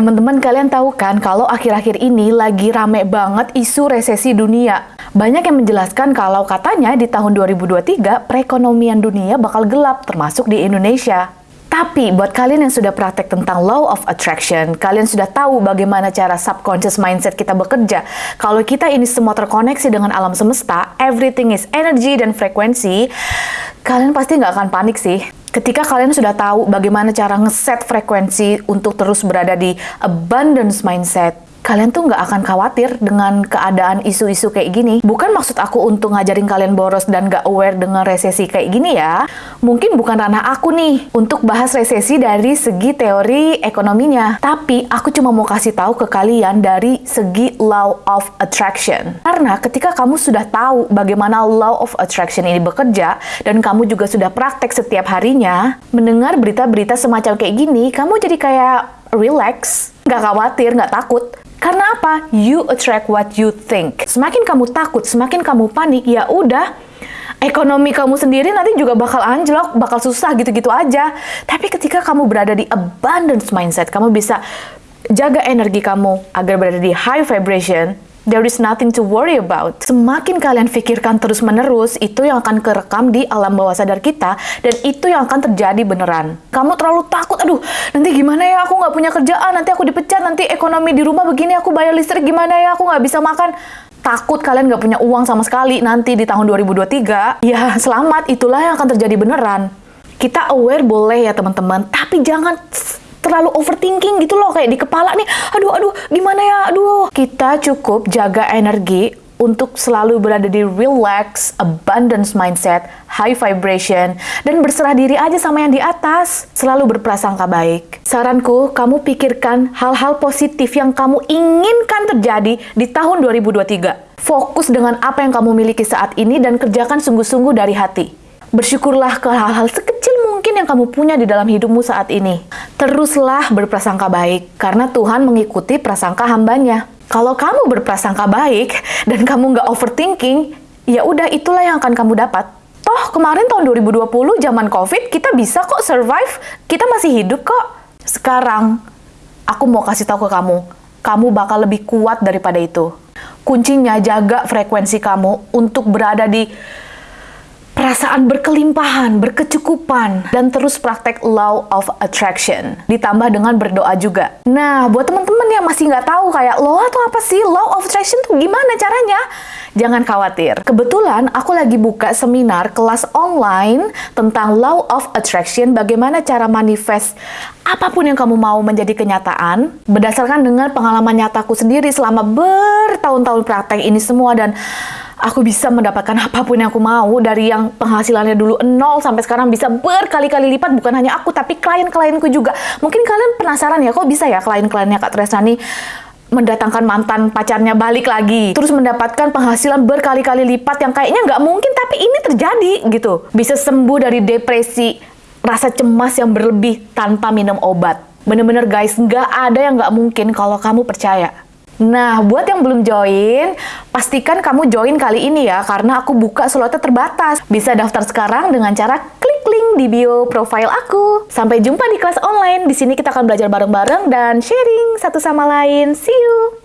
Teman-teman kalian tahu kan kalau akhir-akhir ini lagi rame banget isu resesi dunia. Banyak yang menjelaskan kalau katanya di tahun 2023 perekonomian dunia bakal gelap termasuk di Indonesia. Tapi buat kalian yang sudah praktek tentang law of attraction, kalian sudah tahu bagaimana cara subconscious mindset kita bekerja. Kalau kita ini semua terkoneksi dengan alam semesta, everything is energy dan frekuensi, kalian pasti nggak akan panik sih. Ketika kalian sudah tahu bagaimana cara ngeset frekuensi untuk terus berada di abundance mindset, kalian tuh nggak akan khawatir dengan keadaan isu-isu kayak gini. Bukan maksud aku untuk ngajarin kalian boros dan nggak aware dengan resesi kayak gini ya. Mungkin bukan ranah aku nih untuk bahas resesi dari segi teori ekonominya. Tapi aku cuma mau kasih tahu ke kalian dari segi law of attraction. Karena ketika kamu sudah tahu bagaimana law of attraction ini bekerja dan kamu juga sudah praktek setiap harinya, mendengar berita-berita semacam kayak gini, kamu jadi kayak relax, nggak khawatir, nggak takut. Karena apa? You attract what you think. Semakin kamu takut, semakin kamu panik, ya udah ekonomi kamu sendiri nanti juga bakal anjlok, bakal susah gitu-gitu aja. Tapi ketika kamu berada di abundance mindset, kamu bisa jaga energi kamu agar berada di high vibration, There is nothing to worry about. Semakin kalian pikirkan terus-menerus, itu yang akan kerekam di alam bawah sadar kita, dan itu yang akan terjadi beneran. Kamu terlalu takut, aduh, nanti gimana ya, aku nggak punya kerjaan, nanti aku dipecat, nanti ekonomi di rumah begini, aku bayar listrik gimana ya, aku nggak bisa makan. Takut kalian nggak punya uang sama sekali nanti di tahun 2023, ya selamat, itulah yang akan terjadi beneran. Kita aware boleh ya teman-teman, tapi jangan terlalu overthinking gitu loh kayak di kepala nih aduh aduh gimana kita cukup jaga energi untuk selalu berada di relax, abundance mindset, high vibration, dan berserah diri aja sama yang di atas. Selalu berprasangka baik. Saranku, kamu pikirkan hal-hal positif yang kamu inginkan terjadi di tahun 2023. Fokus dengan apa yang kamu miliki saat ini dan kerjakan sungguh-sungguh dari hati. Bersyukurlah ke hal-hal sekecil mungkin yang kamu punya di dalam hidupmu saat ini. Teruslah berprasangka baik, karena Tuhan mengikuti prasangka hambanya. Kalau kamu berprasangka baik dan kamu nggak overthinking, ya udah itulah yang akan kamu dapat. Toh kemarin tahun 2020 zaman COVID kita bisa kok survive, kita masih hidup kok. Sekarang aku mau kasih tahu ke kamu, kamu bakal lebih kuat daripada itu. Kuncinya jaga frekuensi kamu untuk berada di perasaan berkelimpahan, berkecukupan, dan terus praktek law of attraction. Ditambah dengan berdoa juga. Nah, buat teman-teman yang masih nggak tahu kayak law atau apa sih, law of attraction tuh gimana caranya? Jangan khawatir. Kebetulan aku lagi buka seminar kelas online tentang law of attraction, bagaimana cara manifest apa pun yang kamu mau menjadi kenyataan, berdasarkan dengan pengalaman nyataku sendiri selama bertahun-tahun praktek ini semua dan aku bisa mendapatkan apa pun yang aku mau dari yang penghasilannya dulu nol sampai sekarang bisa berkali-kali lipat. Bukan hanya aku tapi klien-klienku juga. Mungkin kalian penasaran ya kok bisa ya klien-kliennya Kak Tresnani mendatangkan mantan pacarnya balik lagi terus mendapatkan penghasilan berkali-kali lipat yang kayaknya nggak mungkin tapi ini terjadi gitu. Bisa sembuh dari depresi rasa cemas yang berlebih tanpa minum obat. Bener-bener guys nggak ada yang nggak mungkin kalau kamu percaya. Nah, buat yang belum join, pastikan kamu join kali ini ya, karena aku buka slotnya terbatas. Bisa daftar sekarang dengan cara klik link di bio profile aku. Sampai jumpa di kelas online. Di sini kita akan belajar bareng-bareng dan sharing satu sama lain. See you!